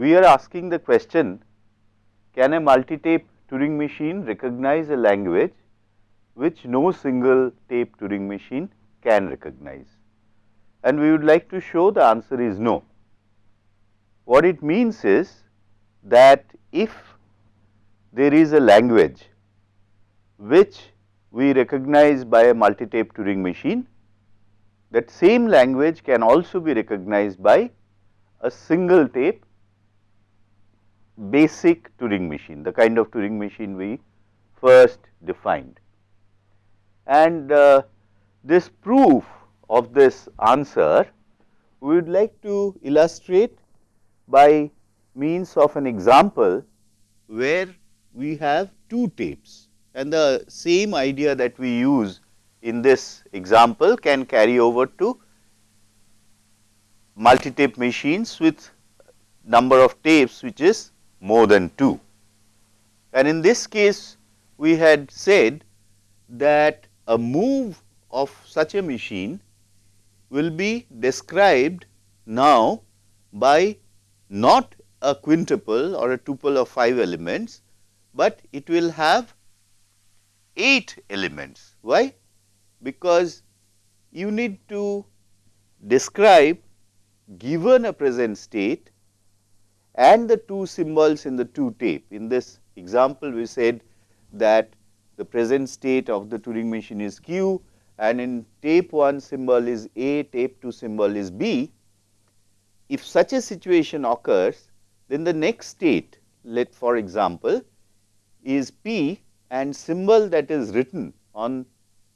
we are asking the question can a multi-tape Turing machine recognize a language which no single tape Turing machine can recognize and we would like to show the answer is no. What it means is that if there is a language which we recognize by a multi-tape Turing machine, that same language can also be recognized by a single tape basic Turing machine, the kind of Turing machine we first defined. And uh, this proof of this answer, we would like to illustrate by means of an example where we have two tapes and the same idea that we use in this example can carry over to multi-tape machines with number of tapes which is more than 2. And in this case we had said that a move of such a machine will be described now by not a quintuple or a tuple of 5 elements, but it will have 8 elements. Why? Because you need to describe given a present state and the two symbols in the two tape. In this example, we said that the present state of the Turing machine is q and in tape 1 symbol is A, tape 2 symbol is B. If such a situation occurs, then the next state let for example, is P and symbol that is written on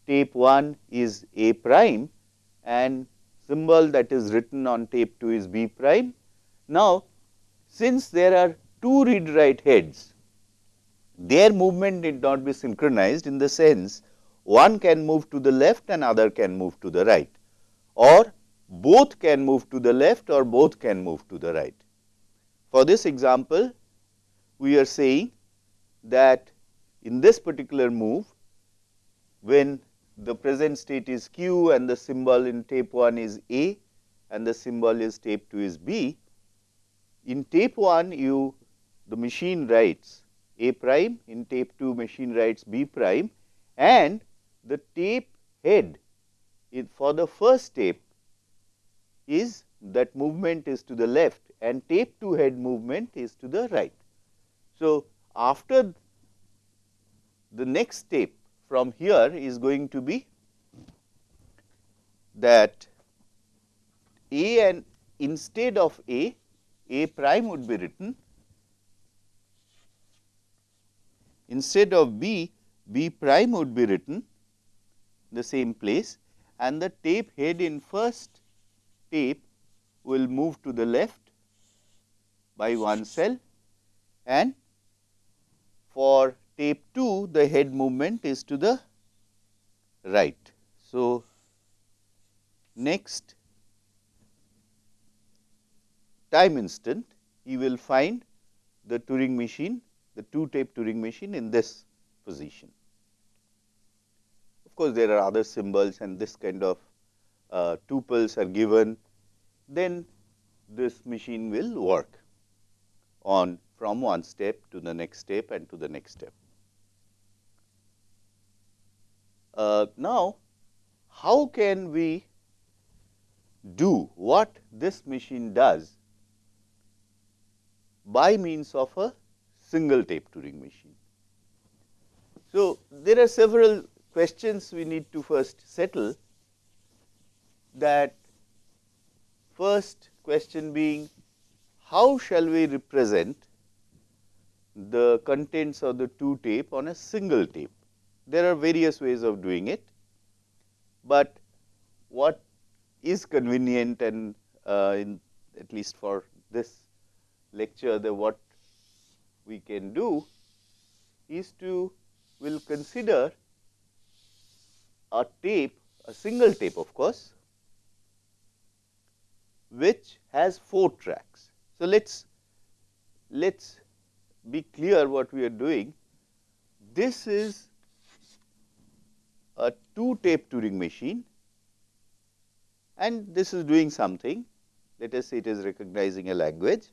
tape 1 is A prime and symbol that is written on tape 2 is B prime. Now, since there are two read write heads, their movement need not be synchronized in the sense one can move to the left and other can move to the right or both can move to the left or both can move to the right. For this example, we are saying that in this particular move, when the present state is q and the symbol in tape 1 is A and the symbol is tape 2 is B. In tape 1 you the machine writes A prime, in tape 2 machine writes B prime and the tape head for the first tape is that movement is to the left and tape 2 head movement is to the right. So, after the next tape from here is going to be that A and instead of A, A prime would be written instead of B, B prime would be written the same place and the tape head in first tape will move to the left by one cell and for tape 2 the head movement is to the right. So, next time instant you will find the Turing machine the 2 tape Turing machine in this position. Of course, there are other symbols and this kind of uh, tuples are given then this machine will work on from one step to the next step and to the next step. Uh, now, how can we do what this machine does by means of a single tape Turing machine? So, there are several questions we need to first settle that first question being how shall we represent the contents of the two tape on a single tape. There are various ways of doing it, but what is convenient and uh, in at least for this lecture the what we can do is to will consider a tape a single tape of course which has 4 tracks. So, let us let us be clear what we are doing. This is a 2 tape Turing machine and this is doing something let us say it is recognizing a language.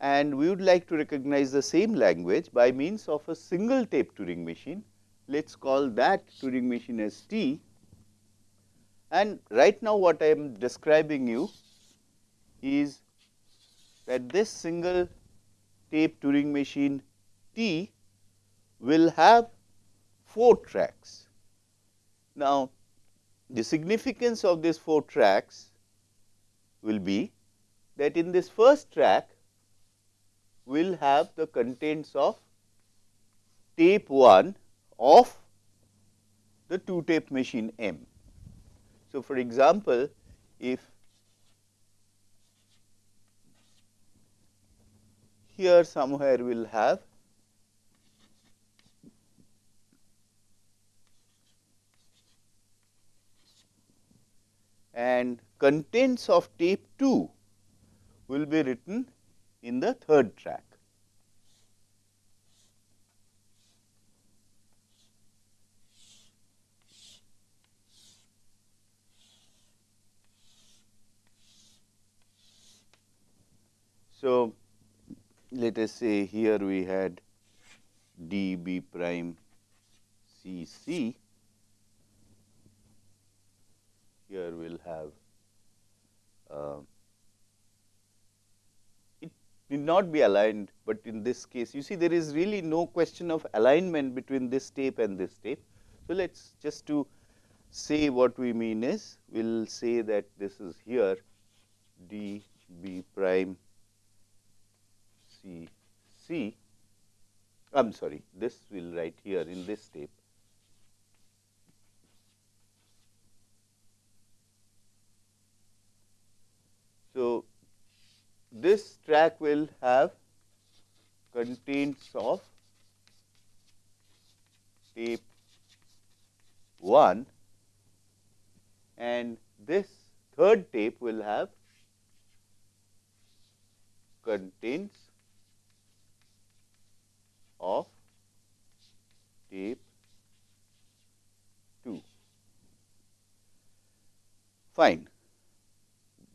And we would like to recognize the same language by means of a single tape Turing machine. Let us call that Turing machine as T and right now what I am describing you is that this single tape Turing machine T will have 4 tracks. Now, the significance of these 4 tracks will be that in this first track will have the contents of tape 1 of the 2 tape machine M. So, for example, if here somewhere will have and contents of tape 2 will be written in the third track. So, let us say here we had d b prime c c here we will have uh, need not be aligned, but in this case you see there is really no question of alignment between this tape and this tape. So, let us just to say what we mean is we will say that this is here d b prime c c I am sorry this we will write here in this tape So, this track will have contents of tape 1 and this third tape will have contents of tape 2. Fine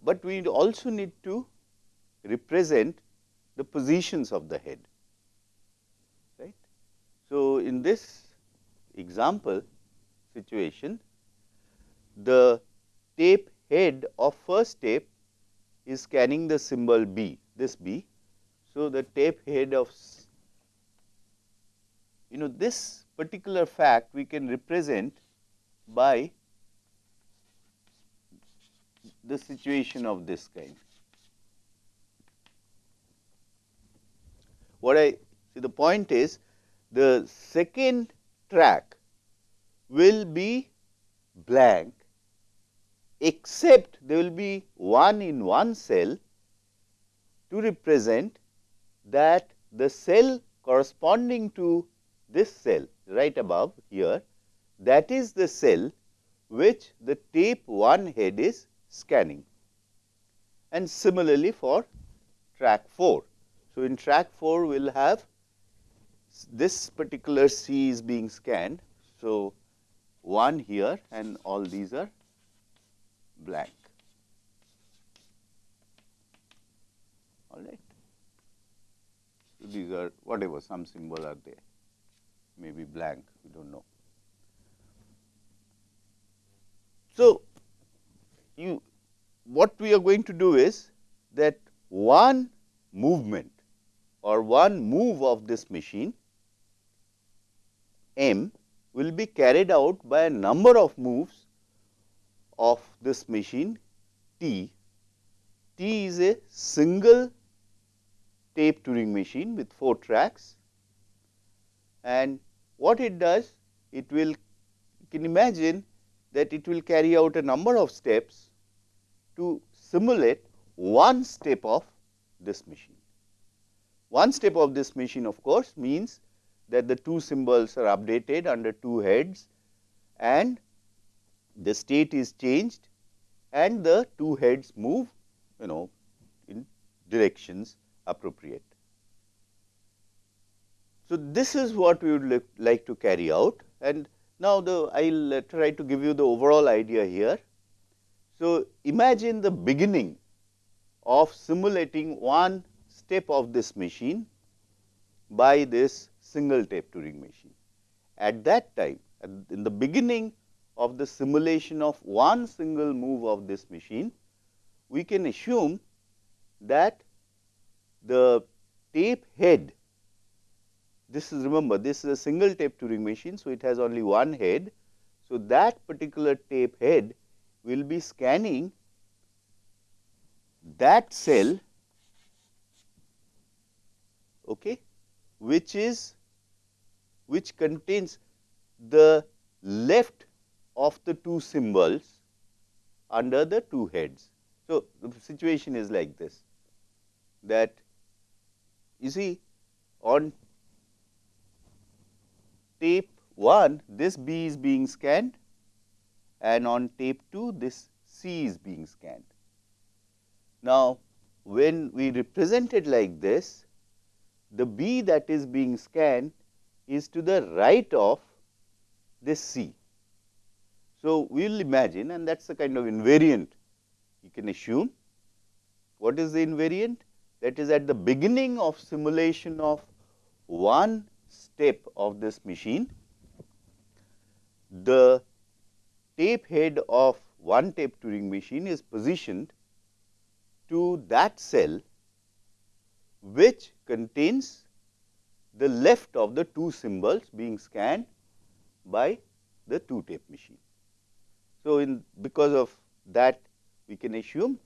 but we also need to represent the positions of the head right. So, in this example situation the tape head of first tape is scanning the symbol B this B. So, the tape head of you know this particular fact we can represent by the situation of this kind. What I see the point is the second track will be blank except there will be one in one cell to represent that the cell corresponding to this cell right above here that is the cell which the tape 1 head is scanning and similarly for track 4. So, in track 4 we will have this particular C is being scanned. So, 1 here and all these are blank all right. So, these are whatever some symbol are there maybe blank we do not know. So, you what we are going to do is that one movement or one move of this machine M will be carried out by a number of moves of this machine T. T is a single tape Turing machine with 4 tracks and what it does it will you can imagine that it will carry out a number of steps to simulate one step of this machine. One step of this machine of course means that the two symbols are updated under two heads and the state is changed and the two heads move you know in directions appropriate. So, this is what we would like to carry out and now, the I will uh, try to give you the overall idea here. So, imagine the beginning of simulating one step of this machine by this single tape Turing machine. At that time, in the beginning of the simulation of one single move of this machine, we can assume that the tape head, this is remember this is a single tape Turing machine. So, it has only one head. So, that particular tape head will be scanning that cell okay, which is which contains the left of the two symbols under the two heads. So, the situation is like this that you see on tape 1 this B is being scanned and on tape 2 this C is being scanned. Now, when we represent it like this the B that is being scanned is to the right of this C. So, we will imagine and that is a kind of invariant you can assume. What is the invariant? That is at the beginning of simulation of one step of this machine, the tape head of one tape Turing machine is positioned to that cell which contains the left of the two symbols being scanned by the two tape machine. So, in because of that we can assume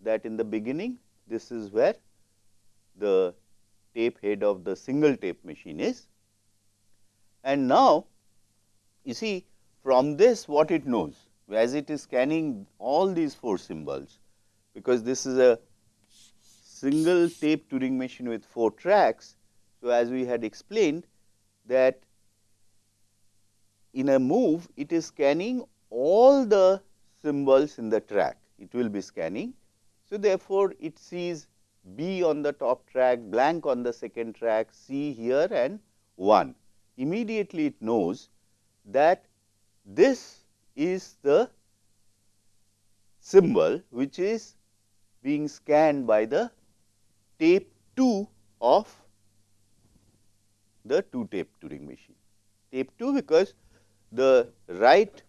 that in the beginning this is where the tape head of the single tape machine is. And now, you see from this what it knows as it is scanning all these four symbols because this is a single tape Turing machine with 4 tracks. So, as we had explained that in a move it is scanning all the symbols in the track, it will be scanning. So, therefore, it sees B on the top track, blank on the second track, C here and 1. Immediately it knows that this is the symbol which is being scanned by the tape 2 of the 2 tape Turing machine. Tape 2 because the right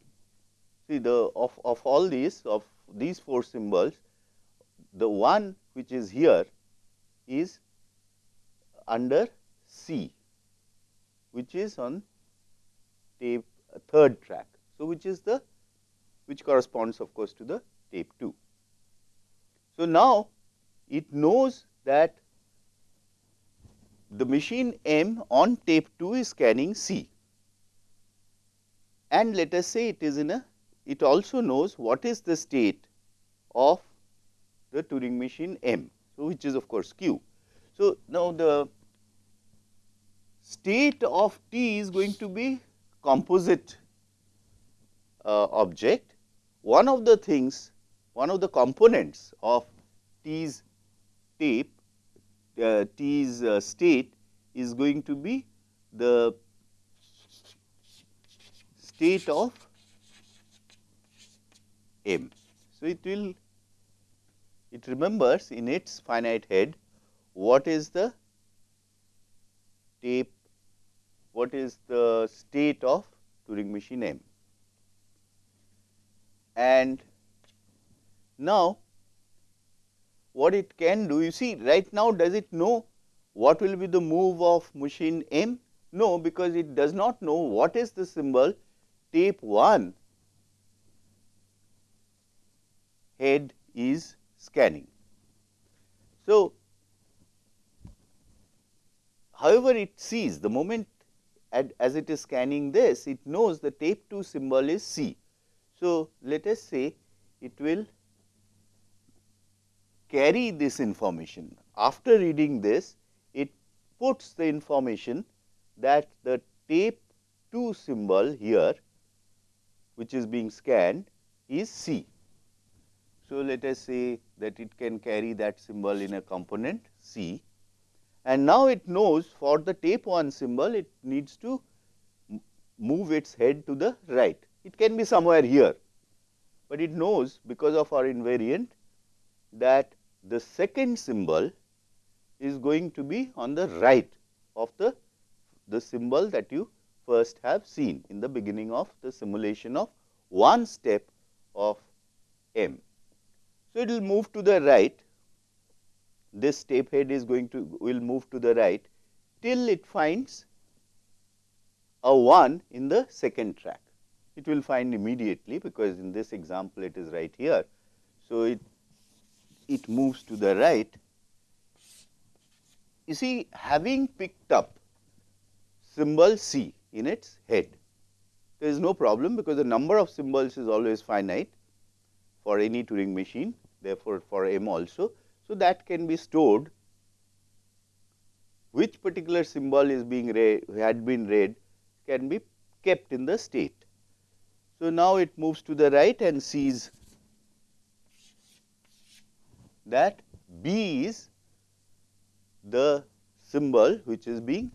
see the of, of all these of these 4 symbols the one which is here is under C which is on tape uh, third track. So, which is the which corresponds of course to the tape 2. So, now it knows that the machine M on tape 2 is scanning C and let us say it is in a it also knows what is the state of the Turing machine M. So, which is of course Q. So, now the state of T is going to be composite uh, object. One of the things, one of the components of T's tape uh, T's uh, state is going to be the state of M. So, it will it remembers in its finite head what is the tape what is the state of Turing machine M. And now, what it can do you see right now does it know what will be the move of machine M? No, because it does not know what is the symbol tape 1 head is scanning. So, however, it sees the moment as it is scanning this it knows the tape 2 symbol is C. So, let us say it will carry this information. After reading this, it puts the information that the tape 2 symbol here, which is being scanned is C. So, let us say that it can carry that symbol in a component C and now it knows for the tape 1 symbol it needs to move its head to the right. It can be somewhere here, but it knows because of our invariant that the second symbol is going to be on the right of the, the symbol that you first have seen in the beginning of the simulation of one step of m. So, it will move to the right, this step head is going to will move to the right till it finds a 1 in the second track. It will find immediately because in this example it is right here. So, it, it moves to the right. You see having picked up symbol C in its head, there is no problem because the number of symbols is always finite for any Turing machine therefore, for M also. So, that can be stored which particular symbol is being read had been read can be kept in the state. So, now it moves to the right and sees that B is the symbol which is being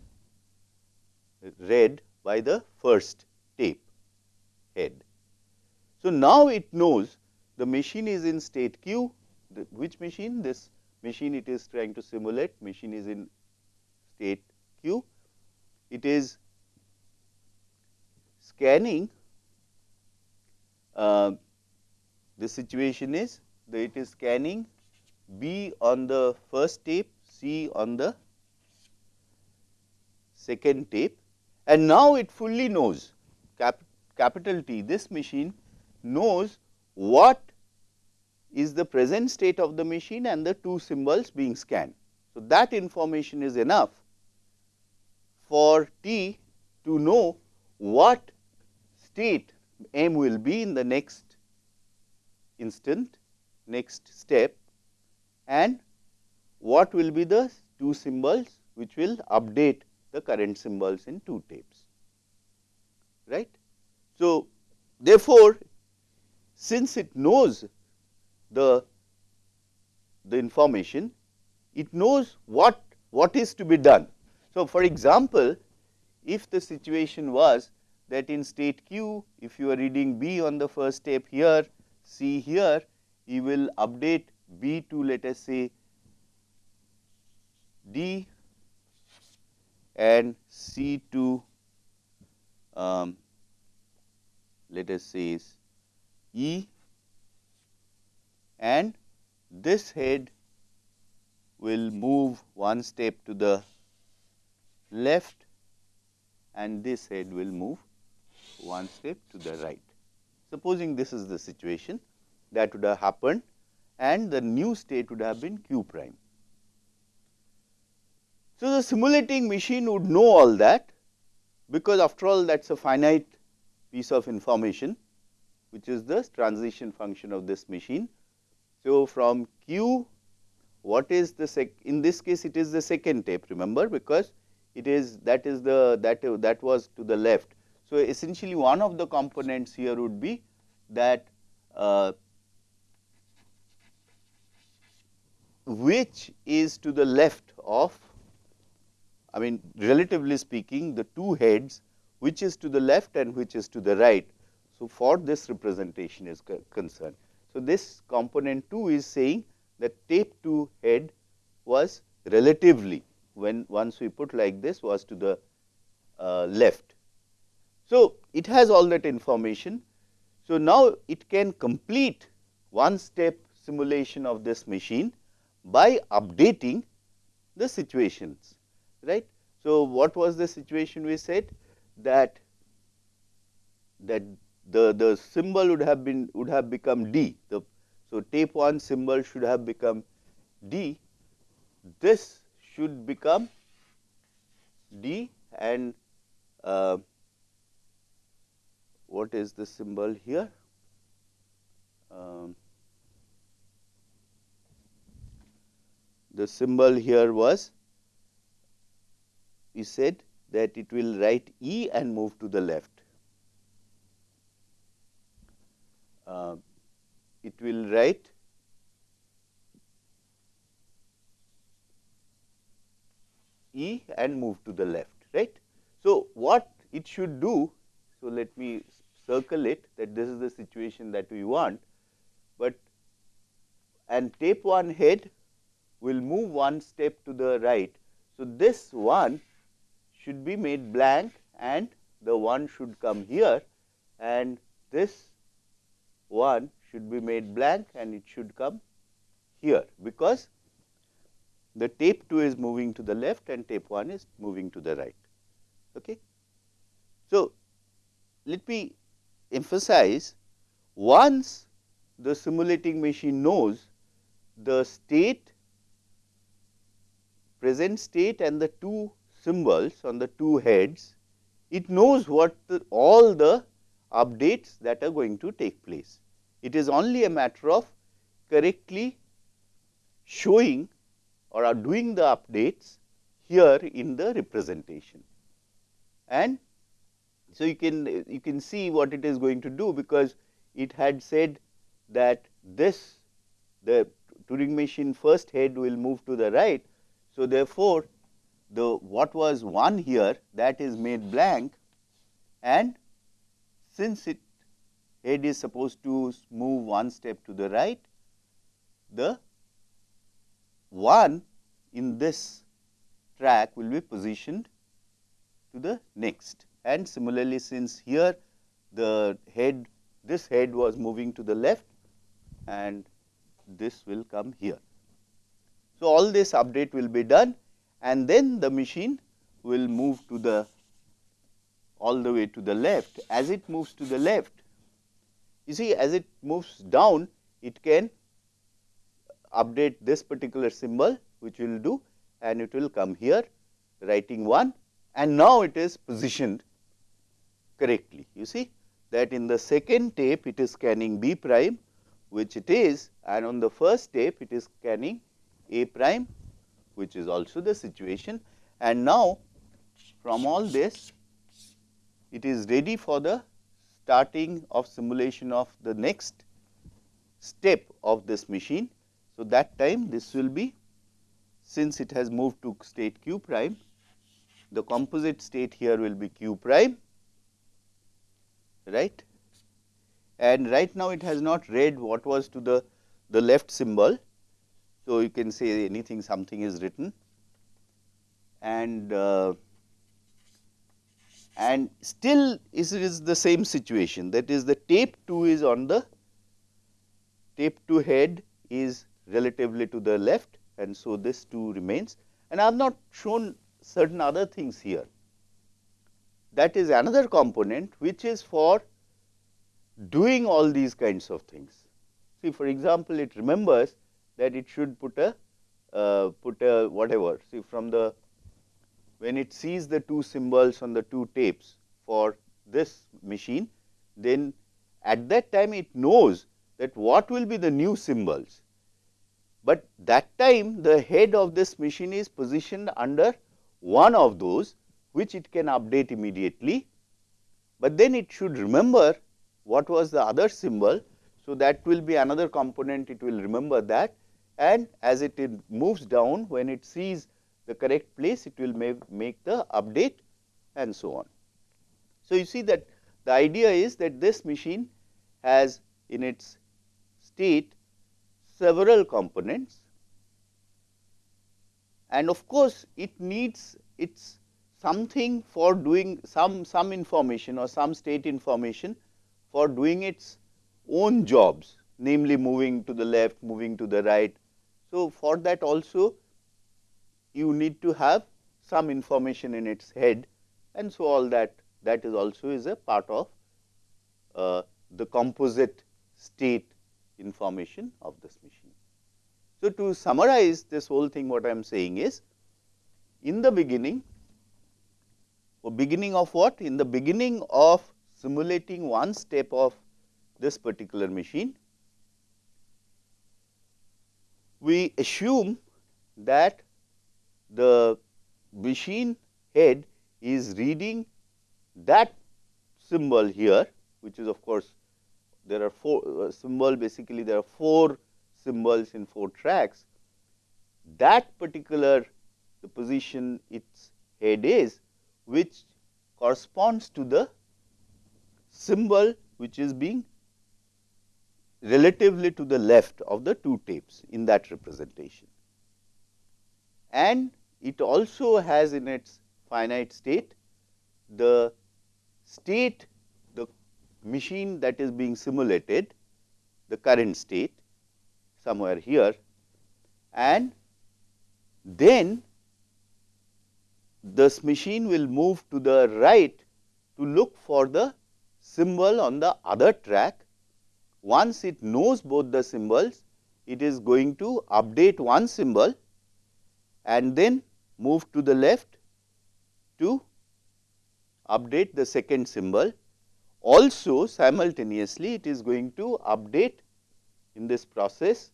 read by the first tape head. So, now it knows the machine is in state q, the, which machine? This machine it is trying to simulate, machine is in state q. It is scanning, uh, the situation is that it is scanning B on the first tape, C on the second tape and now it fully knows cap, capital T this machine knows what is the present state of the machine and the two symbols being scanned. So, that information is enough for T to know what state M will be in the next instant, next step and what will be the two symbols which will update the current symbols in two tapes, right. So, therefore, since it knows the, the information, it knows what, what is to be done. So, for example, if the situation was that in state q, if you are reading B on the first tape here, C here, you will update B to let us say D and C to um, let us say is E and this head will move one step to the left and this head will move one step to the right. Supposing this is the situation that would have happened and the new state would have been q prime. So, the simulating machine would know all that because after all that is a finite piece of information which is the transition function of this machine so, from Q what is the sec in this case it is the second tape remember because it is that is the that that was to the left. So, essentially one of the components here would be that uh, which is to the left of I mean relatively speaking the two heads which is to the left and which is to the right. So, for this representation is concerned. So, this component 2 is saying that tape 2 head was relatively when once we put like this was to the uh, left. So, it has all that information. So, now it can complete one step simulation of this machine by updating the situations right. So, what was the situation we said that that the, the symbol would have been would have become D. The, so, tape 1 symbol should have become D. This should become D and uh, what is the symbol here? Um, the symbol here was we said that it will write E and move to the left. uh, it will write E and move to the left, right. So, what it should do, so let me circle it that this is the situation that we want, but and tape 1 head will move one step to the right. So, this one should be made blank and the one should come here and this one should be made blank and it should come here because the tape 2 is moving to the left and tape 1 is moving to the right. Okay. So, let me emphasize once the simulating machine knows the state present state and the two symbols on the two heads, it knows what the, all the updates that are going to take place. It is only a matter of correctly showing or are doing the updates here in the representation. And so, you can you can see what it is going to do because it had said that this the Turing machine first head will move to the right. So, therefore, the what was 1 here that is made blank and since it head is supposed to move one step to the right, the 1 in this track will be positioned to the next and similarly since here the head this head was moving to the left and this will come here. So, all this update will be done and then the machine will move to the all the way to the left. As it moves to the left, you see as it moves down, it can update this particular symbol which will do and it will come here writing 1 and now it is positioned correctly. You see that in the second tape it is scanning B prime which it is and on the first tape it is scanning A prime which is also the situation and now from all this it is ready for the starting of simulation of the next step of this machine. So, that time this will be since it has moved to state q prime the composite state here will be q prime right and right now it has not read what was to the, the left symbol. So, you can say anything something is written and uh, and still is it is the same situation that is the tape 2 is on the tape 2 head is relatively to the left and so this 2 remains and I have not shown certain other things here. That is another component which is for doing all these kinds of things. See for example, it remembers that it should put a uh, put a whatever see from the when it sees the two symbols on the two tapes for this machine then at that time it knows that what will be the new symbols. But that time the head of this machine is positioned under one of those which it can update immediately, but then it should remember what was the other symbol. So, that will be another component it will remember that and as it, moves down when it sees the correct place it will make, make the update and so on. So, you see that the idea is that this machine has in its state several components and of course, it needs its something for doing some some information or some state information for doing its own jobs namely moving to the left, moving to the right. So, for that also you need to have some information in its head and so all that that is also is a part of uh, the composite state information of this machine. So, to summarize this whole thing what I am saying is in the beginning or beginning of what? In the beginning of simulating one step of this particular machine, we assume that the machine head is reading that symbol here which is of course there are four uh, symbol basically there are four symbols in four tracks. That particular the position its head is which corresponds to the symbol which is being relatively to the left of the two tapes in that representation. and it also has in its finite state the state the machine that is being simulated the current state somewhere here and then this machine will move to the right to look for the symbol on the other track. Once it knows both the symbols, it is going to update one symbol and then move to the left to update the second symbol. Also simultaneously it is going to update in this process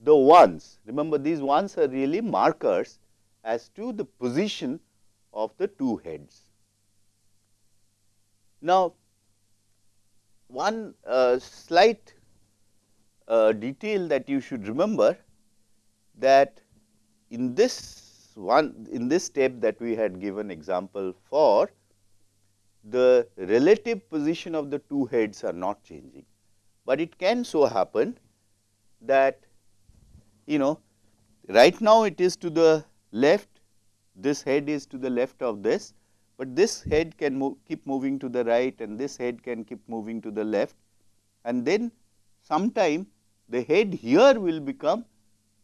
the ones. Remember these ones are really markers as to the position of the two heads. Now, one uh, slight uh, detail that you should remember that in this one in this step that we had given example for the relative position of the two heads are not changing, but it can so happen that you know right now it is to the left this head is to the left of this, but this head can move, keep moving to the right and this head can keep moving to the left and then sometime the head here will become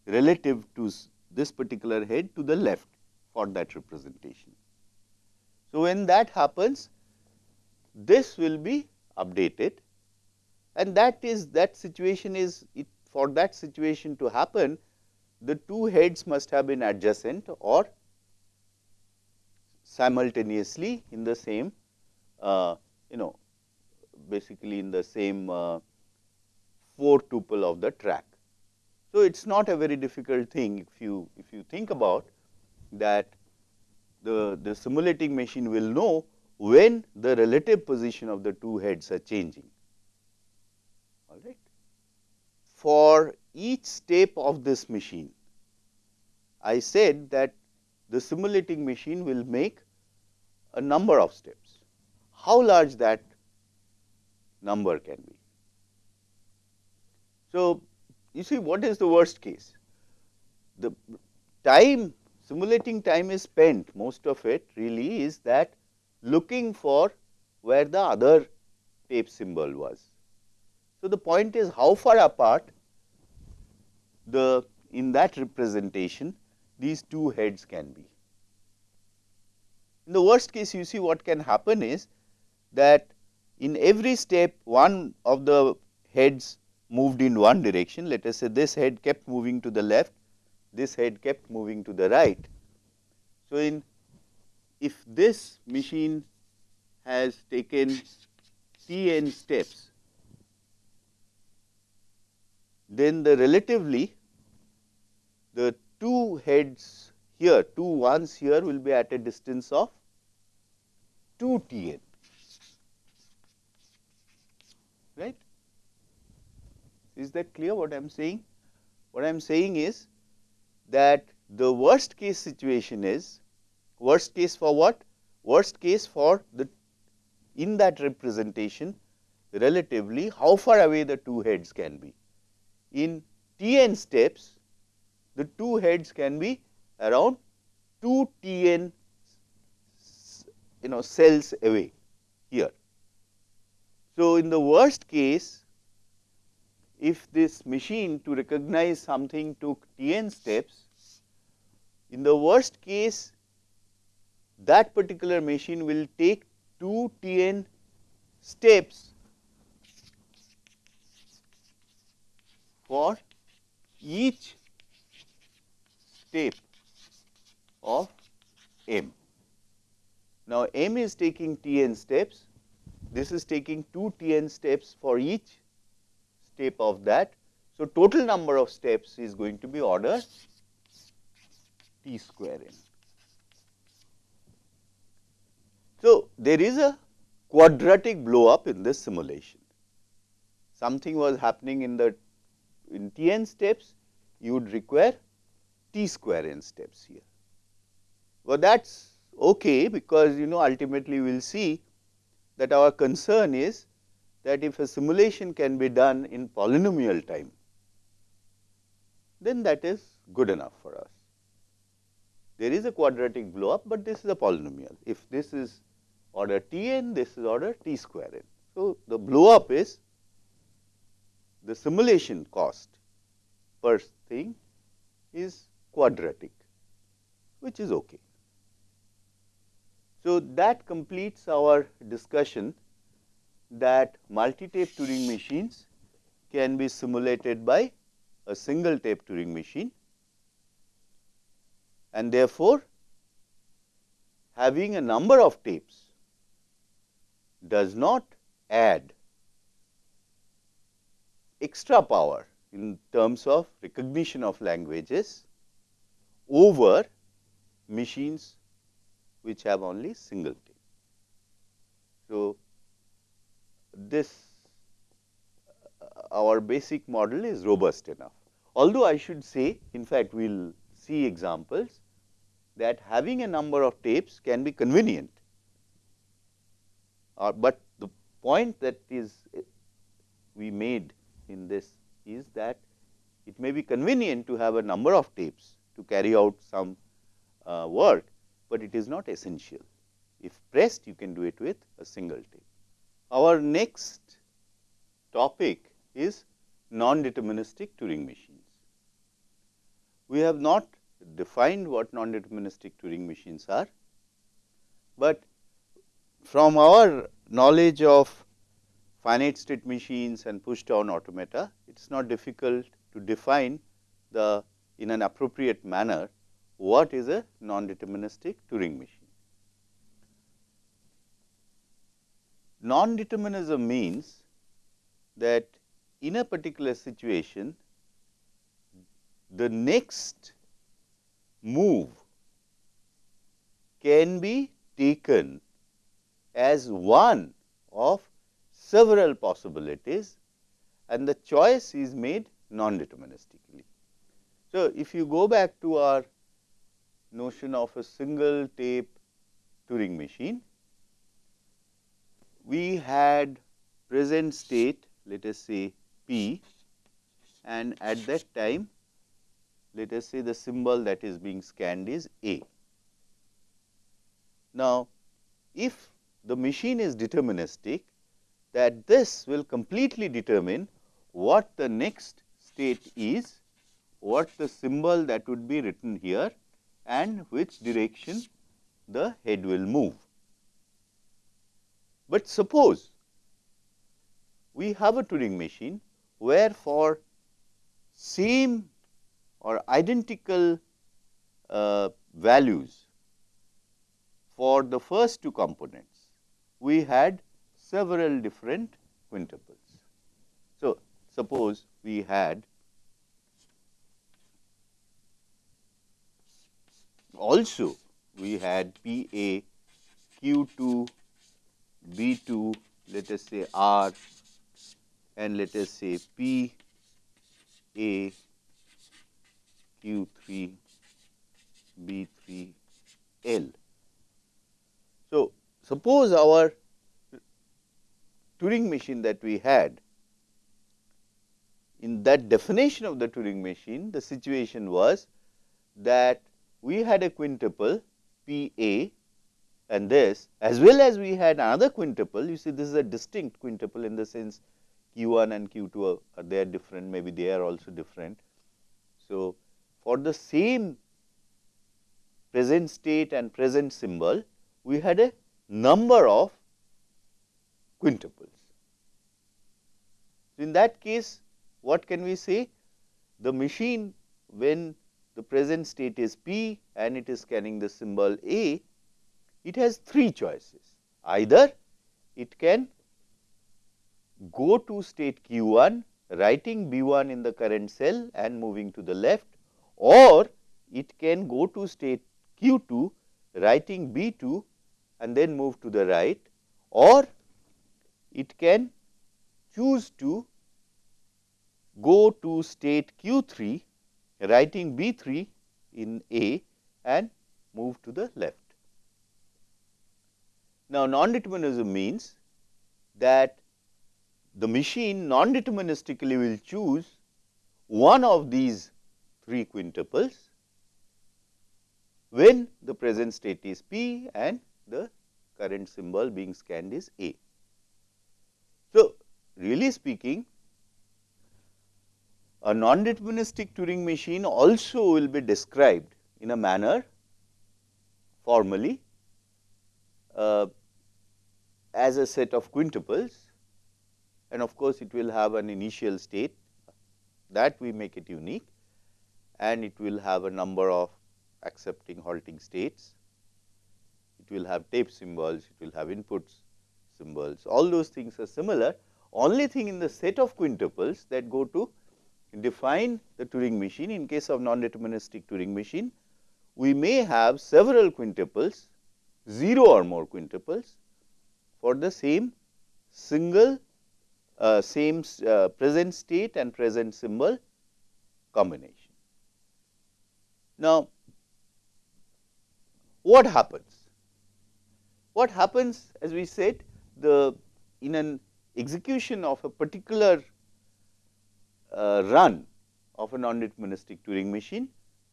relative to this particular head to the left for that representation. So, when that happens this will be updated and that is that situation is it for that situation to happen the two heads must have been adjacent or simultaneously in the same uh, you know basically in the same uh, 4 tuple of the track. So, it is not a very difficult thing if you if you think about that the, the simulating machine will know when the relative position of the two heads are changing all right. For each step of this machine I said that the simulating machine will make a number of steps. How large that number can be? So, you see what is the worst case? The time simulating time is spent most of it really is that looking for where the other tape symbol was. So, the point is how far apart the in that representation these two heads can be. In the worst case you see what can happen is that in every step one of the heads moved in one direction let us say this head kept moving to the left, this head kept moving to the right. So, in if this machine has taken t n steps, then the relatively the two heads here, two ones here will be at a distance of 2 T n, right. Is that clear what I am saying? What I am saying is that the worst case situation is, worst case for what? Worst case for the in that representation relatively how far away the two heads can be. In T n steps, the two heads can be around 2 T n you know cells away here. So, in the worst case if this machine to recognize something took T n steps, in the worst case that particular machine will take 2 T n steps for each step of m. Now, m is taking t n steps, this is taking 2 t n steps for each step of that. So, total number of steps is going to be order t square n. So, there is a quadratic blow up in this simulation. Something was happening in the in t n steps, you would require t square n steps here. Well, that is okay because you know ultimately we will see that our concern is that if a simulation can be done in polynomial time, then that is good enough for us. there is a quadratic blow up, but this is a polynomial. If this is order T n, this is order T square n. So, the blow up is the simulation cost per thing is quadratic, which is okay. So, that completes our discussion that multi-tape Turing machines can be simulated by a single tape Turing machine and therefore, having a number of tapes does not add extra power in terms of recognition of languages over machines which have only single tape. So, this uh, our basic model is robust enough. Although I should say in fact, we will see examples that having a number of tapes can be convenient, uh, but the point that is uh, we made in this is that it may be convenient to have a number of tapes to carry out some uh, work, but it is not essential. If pressed, you can do it with a single tape. Our next topic is non-deterministic Turing machines. We have not defined what non-deterministic Turing machines are, but from our knowledge of finite state machines and push down automata, it is not difficult to define the in an appropriate manner what is a non-deterministic Turing machine. Non-determinism means that in a particular situation, the next move can be taken as one of several possibilities and the choice is made non-deterministically. So, if you go back to our notion of a single tape Turing machine, we had present state let us say P and at that time let us say the symbol that is being scanned is A. Now, if the machine is deterministic that this will completely determine what the next state is, what the symbol that would be written here and which direction the head will move. But suppose we have a Turing machine where for same or identical uh, values for the first two components, we had several different quintuples. So, suppose we had also we had P A Q 2 B 2 let us say R and let us say P A Q 3 B 3 L. So, suppose our Turing machine that we had in that definition of the Turing machine the situation was that we had a quintuple P A and this as well as we had another quintuple you see this is a distinct quintuple in the sense q 1 and q 2 are, are they are different maybe they are also different. So, for the same present state and present symbol we had a number of quintuples. In that case what can we say the machine when the present state is p and it is scanning the symbol a. It has three choices. Either it can go to state q 1 writing b 1 in the current cell and moving to the left or it can go to state q 2 writing b 2 and then move to the right or it can choose to go to state q 3 writing b 3 in A and move to the left. Now, non-determinism means that the machine non-deterministically will choose one of these three quintuples when the present state is P and the current symbol being scanned is A. So, really speaking a non-deterministic Turing machine also will be described in a manner formally uh, as a set of quintuples and of course, it will have an initial state that we make it unique and it will have a number of accepting halting states. It will have tape symbols, it will have inputs symbols, all those things are similar. Only thing in the set of quintuples that go to define the Turing machine in case of non-deterministic Turing machine, we may have several quintuples, 0 or more quintuples for the same single uh, same uh, present state and present symbol combination. Now, what happens? What happens as we said the in an execution of a particular Uh, run of a non-deterministic Turing machine,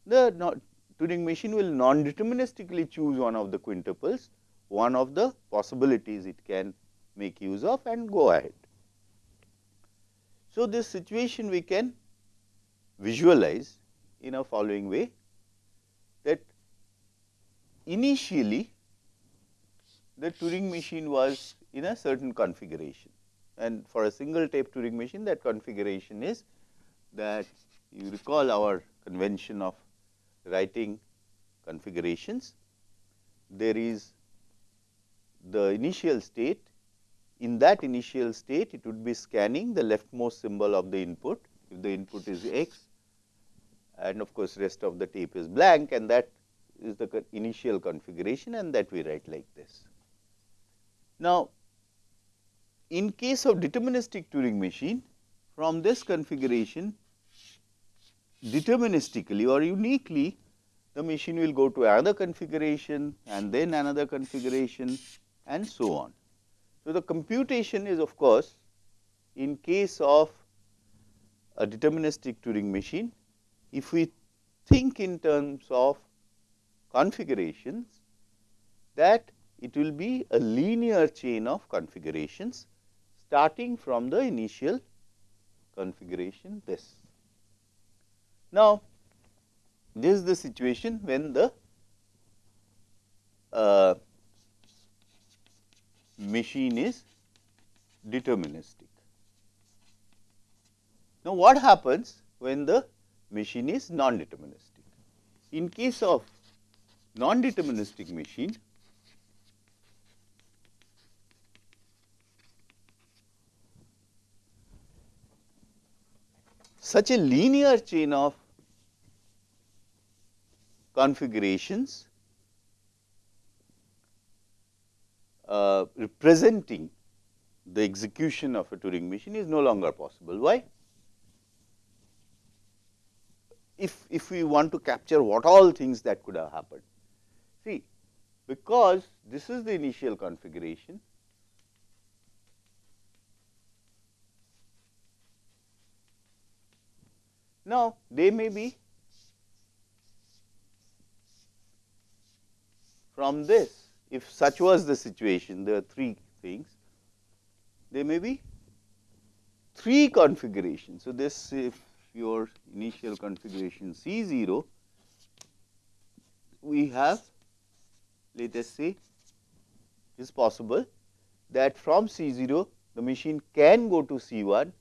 the Turing machine will non-deterministically choose one of the quintuples, one of the possibilities it can make use of and go ahead. So, this situation we can visualize in a following way that initially the Turing machine was in a certain configuration and for a single tape Turing machine that configuration is that you recall our convention of writing configurations. There is the initial state in that initial state it would be scanning the leftmost symbol of the input if the input is x and of course, rest of the tape is blank and that is the initial configuration and that we write like this. Now, in case of deterministic Turing machine from this configuration deterministically or uniquely the machine will go to another configuration and then another configuration and so on. So, the computation is of course, in case of a deterministic Turing machine, if we think in terms of configurations that it will be a linear chain of configurations starting from the initial configuration this. Now, this is the situation when the uh, machine is deterministic. Now, what happens when the machine is non-deterministic? In case of non-deterministic machine, such a linear chain of configurations uh, representing the execution of a Turing machine is no longer possible. Why? If, if we want to capture what all things that could have happened. See, because this is the initial configuration, now they may be from this if such was the situation, there are three things, there may be three configurations. So, this if your initial configuration C 0, we have let us say is possible that from C 0 the machine can go to C 1,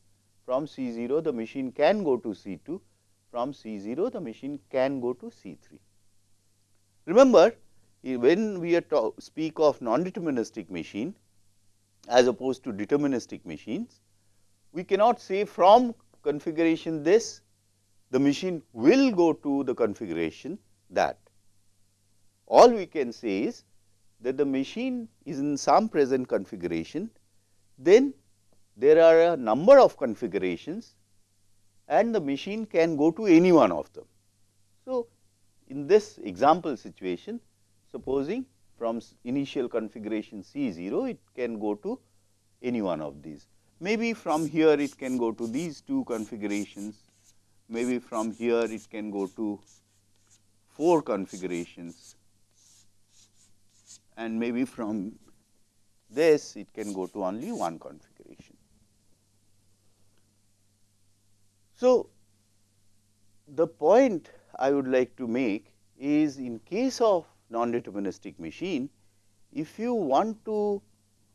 from C 0 the machine can go to C 2, from C 0 the machine can go to C 3. Remember when we are speak of non-deterministic machine as opposed to deterministic machines, we cannot say from configuration this the machine will go to the configuration that. All we can say is that the machine is in some present configuration, then there are a number of configurations and the machine can go to any one of them. So, in this example situation, supposing from initial configuration C 0 it can go to any one of these. Maybe from here it can go to these two configurations, maybe from here it can go to 4 configurations and maybe from this it can go to only one configuration. So, the point I would like to make is in case of non-deterministic machine, if you want to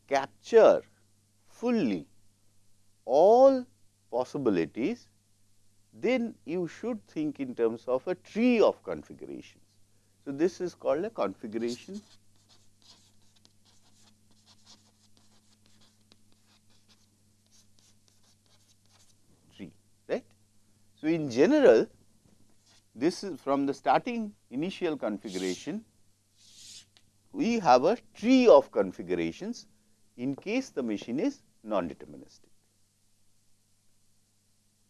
capture fully all possibilities, then you should think in terms of a tree of configurations. So, this is called a configuration tree, right. So, in general this is from the starting initial configuration, we have a tree of configurations in case the machine is non-deterministic,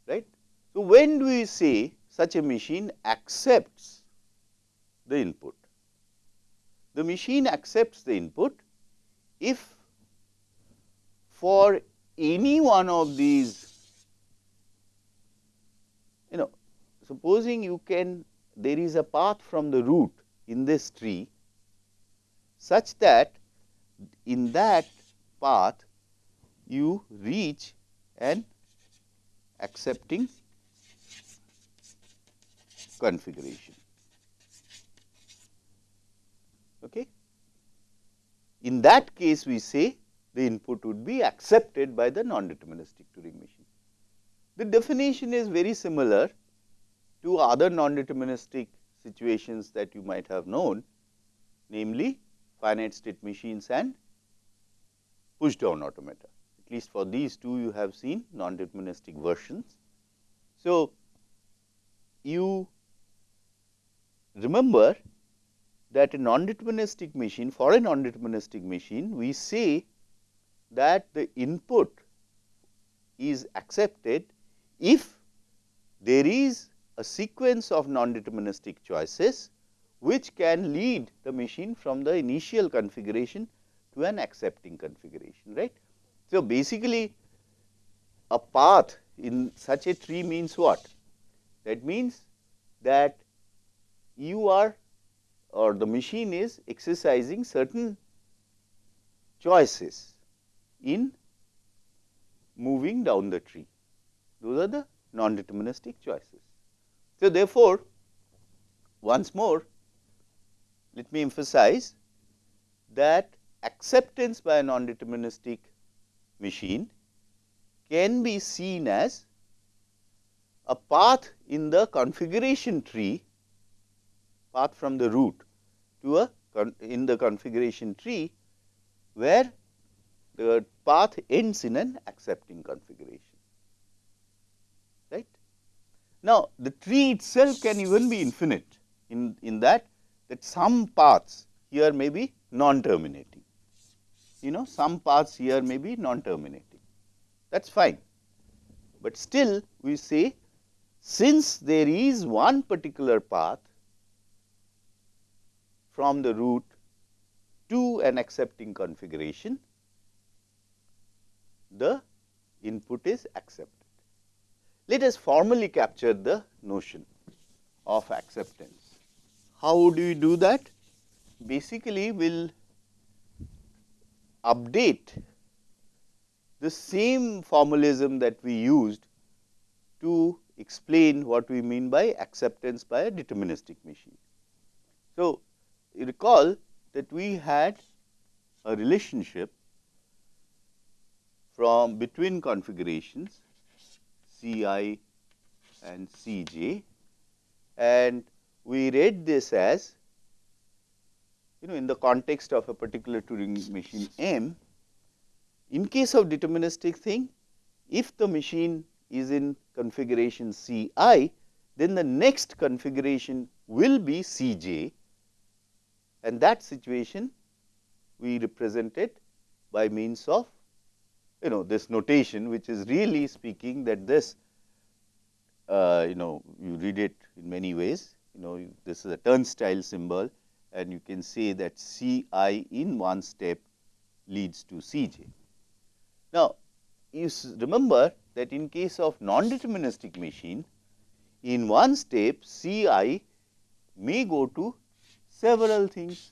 right. So, when do we say such a machine accepts the input? The machine accepts the input if for any one of these you know supposing you can there is a path from the root in this tree such that in that path you reach an accepting configuration. Okay. In that case we say the input would be accepted by the non-deterministic Turing machine. The definition is very similar to other non-deterministic situations that you might have known, namely finite state machines and push down automata. At least for these two you have seen non-deterministic versions. So, you remember that a non-deterministic machine for a non-deterministic machine we say that the input is accepted if there is a sequence of non-deterministic choices which can lead the machine from the initial configuration to an accepting configuration right. So, basically a path in such a tree means what? That means that you are or the machine is exercising certain choices in moving down the tree. Those are the non-deterministic choices. So, therefore, once more let me emphasize that acceptance by a non-deterministic machine can be seen as a path in the configuration tree path from the root to a in the configuration tree where the path ends in an accepting configuration. Now, the tree itself can even be infinite in, in that that some paths here may be non terminating you know some paths here may be non terminating that is fine. But still we say since there is one particular path from the root to an accepting configuration, the input is accepted. Let us formally capture the notion of acceptance. How do we do that? Basically, we will update the same formalism that we used to explain what we mean by acceptance by a deterministic machine. So, you recall that we had a relationship from between configurations C i and C j and we read this as you know in the context of a particular Turing machine M, in case of deterministic thing, if the machine is in configuration C i, then the next configuration will be C j and that situation we represented by means of you know this notation which is really speaking that this uh, you know you read it in many ways you know this is a turnstile symbol and you can say that C i in one step leads to C j. Now, you remember that in case of non-deterministic machine, in one step C i may go to several things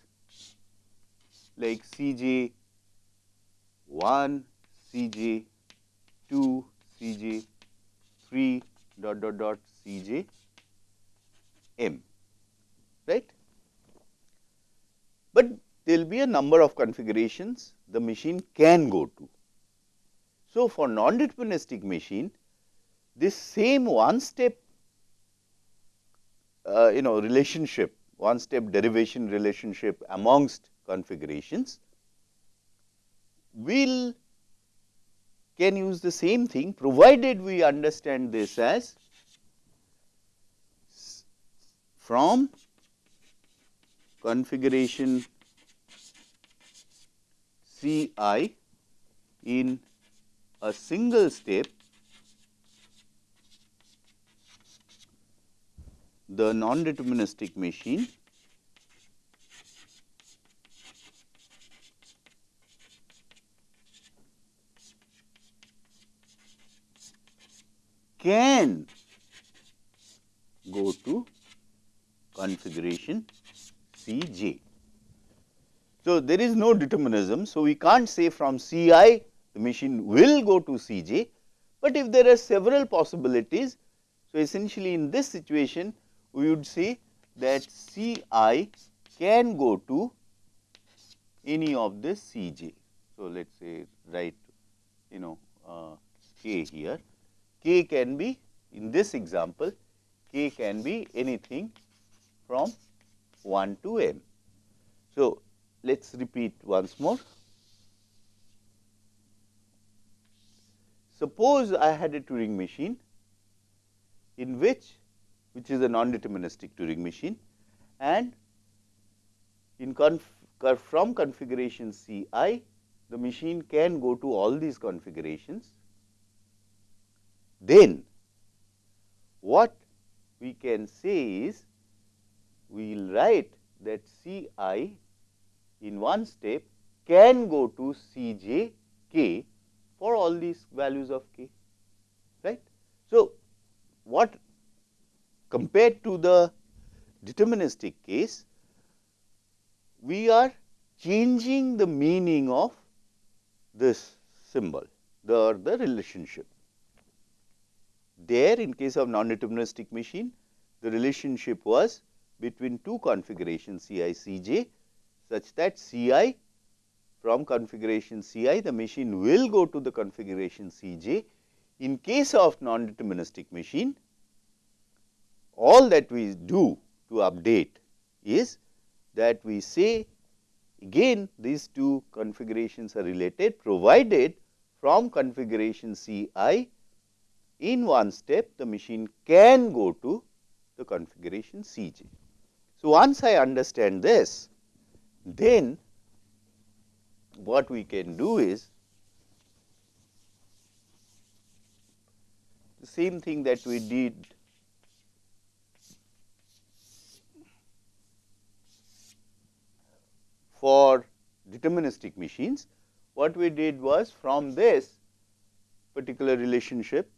like C j 1, C j 2, C j 3 dot dot dot C j m right. But there will be a number of configurations the machine can go to. So, for non-deterministic machine this same one step uh, you know relationship one step derivation relationship amongst configurations will can use the same thing provided we understand this as from configuration C i in a single step the non-deterministic machine can go to configuration C j. So, there is no determinism. So, we can't say from C i the machine will go to C j, but if there are several possibilities. So, essentially in this situation we would say that C i can go to any of this C j. So, let us say write you know uh, k here, k can be in this example k can be anything from 1 to n. So, let us repeat once more. Suppose I had a Turing machine in which which is a non-deterministic Turing machine and in conf from configuration C i the machine can go to all these configurations. Then what we can say is we will write that C i in one step can go to C j k for all these values of k right. So, what compared to the deterministic case, we are changing the meaning of this symbol, the, the relationship. There in case of non-deterministic machine, the relationship was between two configurations Ci Cj such that C i from configuration C i the machine will go to the configuration C j. In case of non-deterministic machine, all that we do to update is that we say again these two configurations are related provided from configuration C i in one step the machine can go to the configuration C j. So, once I understand this then what we can do is the same thing that we did for deterministic machines, what we did was from this particular relationship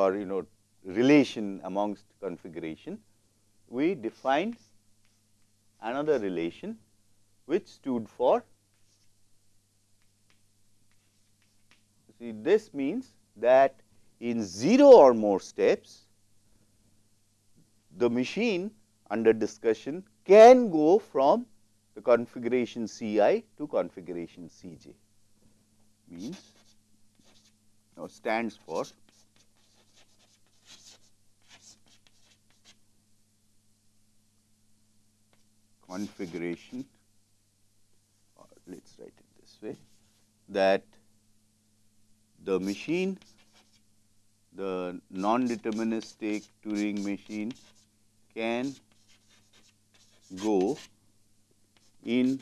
or you know relation amongst configuration, we defined another relation which stood for see this means that in 0 or more steps the machine under discussion can go from the configuration C i to configuration C j. Means or stands for configuration let us write it this way that the machine the non-deterministic Turing machine can go in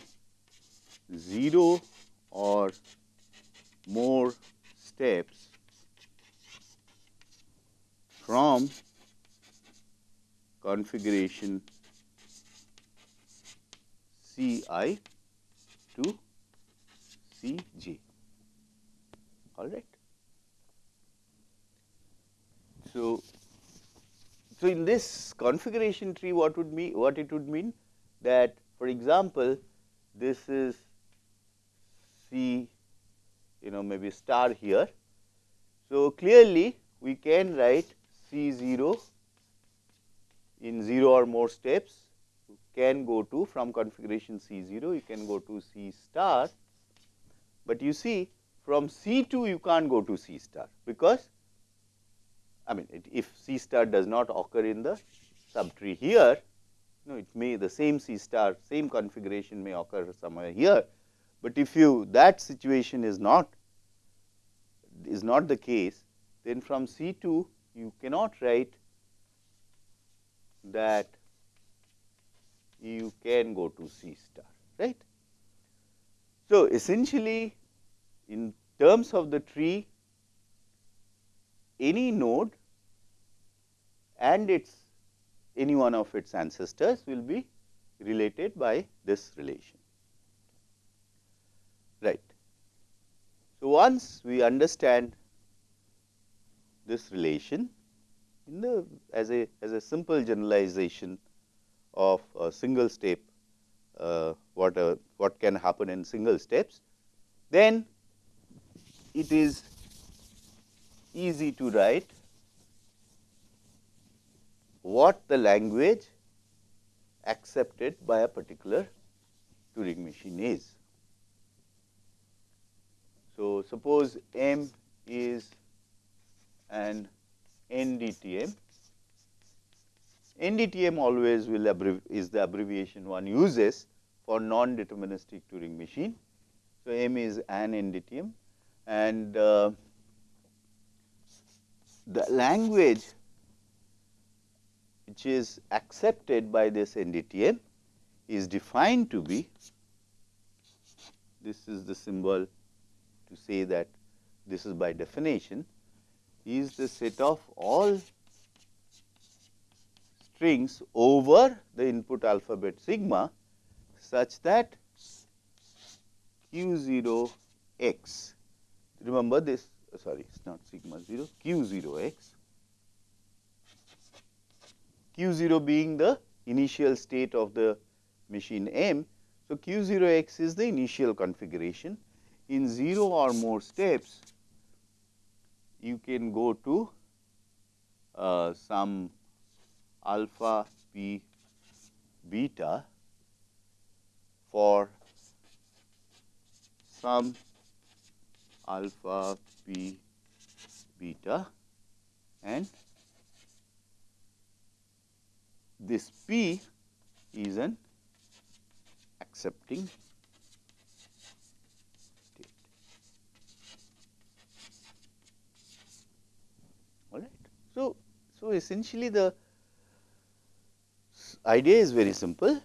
0 or more steps from configuration C i to C j all right. So, So, in this configuration tree what would mean what it would mean that for example, this is C you know maybe star here. So, clearly we can write C 0 in 0 or more steps can go to from configuration C 0 you can go to C star, but you see from C 2 you can't go to C star because I mean it, if C star does not occur in the subtree here, you know it may the same C star same configuration may occur somewhere here, but if you that situation is not is not the case then from C 2 you cannot write that you can go to C star right. So, essentially in terms of the tree any node and its any one of its ancestors will be related by this relation right. So, once we understand this relation in the as a as a simple generalization of a single step uh, what a, what can happen in single steps, then it is easy to write what the language accepted by a particular Turing machine is. So, suppose M is an NDTM. NDTM always will is the abbreviation one uses for non-deterministic Turing machine. So, M is an NDTM and uh, the language which is accepted by this NDTM is defined to be this is the symbol to say that this is by definition is the set of all strings over the input alphabet sigma such that q 0 x. Remember this sorry it is not sigma 0 q 0 x q 0 being the initial state of the machine M. So, q 0 x is the initial configuration in 0 or more steps you can go to uh, some alpha p beta for some alpha p beta and this p is an accepting state. All right. So, so essentially the idea is very simple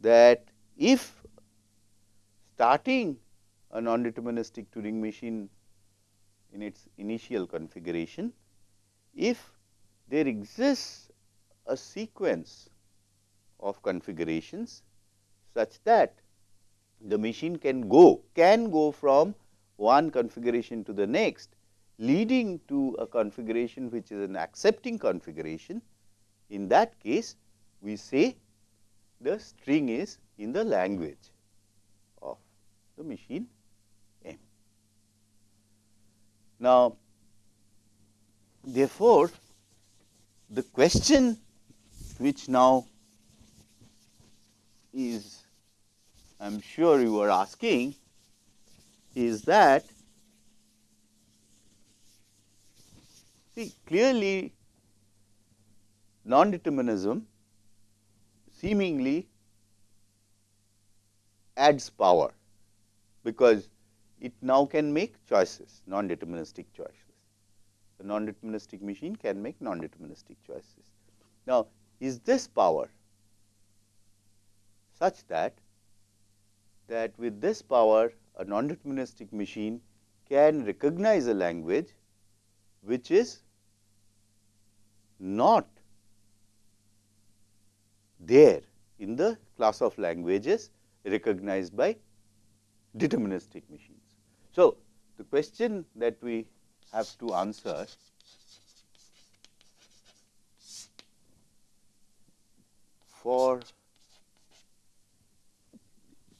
that if starting a non-deterministic Turing machine in its initial configuration, if there exists a sequence of configurations such that the machine can go can go from one configuration to the next leading to a configuration which is an accepting configuration, in that case we say the string is in the language of the machine M. Now, therefore, the question which now is I am sure you are asking is that See clearly non-determinism seemingly adds power because it now can make choices non-deterministic choices. The non-deterministic machine can make non-deterministic choices. Now, is this power such that that with this power a non-deterministic machine can recognize a language which is not there in the class of languages recognized by deterministic machines. So, the question that we have to answer for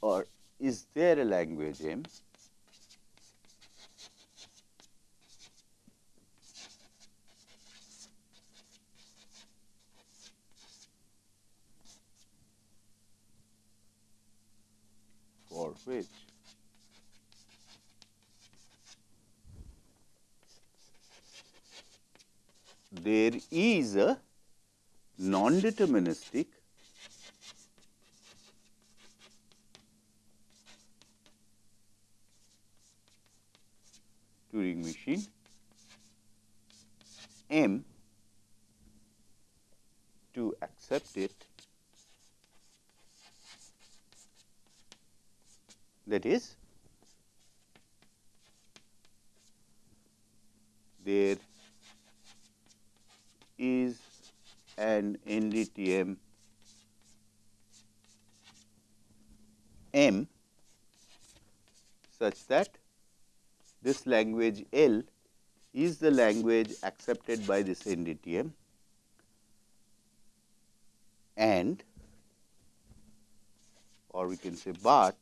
or is there a language M which there is a non-deterministic Turing machine M to accept it that is there is an NDTM M such that this language L is the language accepted by this NDTM and or we can say but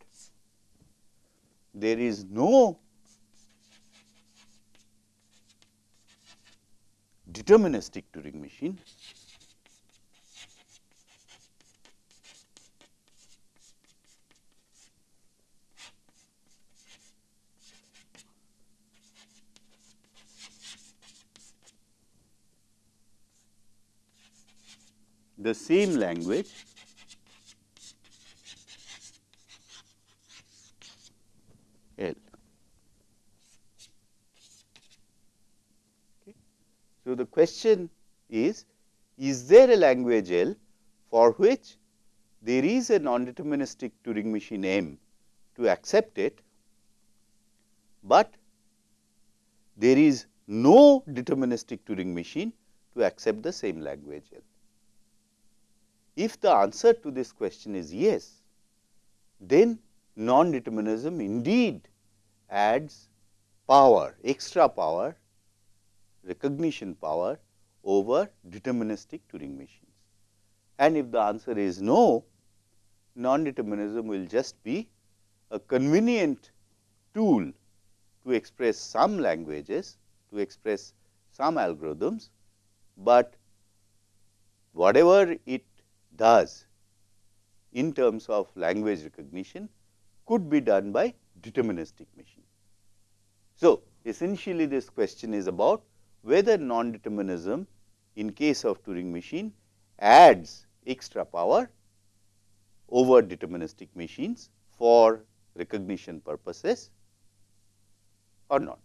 there is no deterministic Turing machine the same language So, the question is, is there a language L for which there is a non-deterministic Turing machine M to accept it, but there is no deterministic Turing machine to accept the same language L. If the answer to this question is yes, then non-determinism indeed adds power, extra power, recognition power over deterministic Turing machines. And if the answer is no, non-determinism will just be a convenient tool to express some languages, to express some algorithms, but whatever it does in terms of language recognition could be done by deterministic machine. So, essentially this question is about whether non-determinism in case of Turing machine adds extra power over deterministic machines for recognition purposes or not.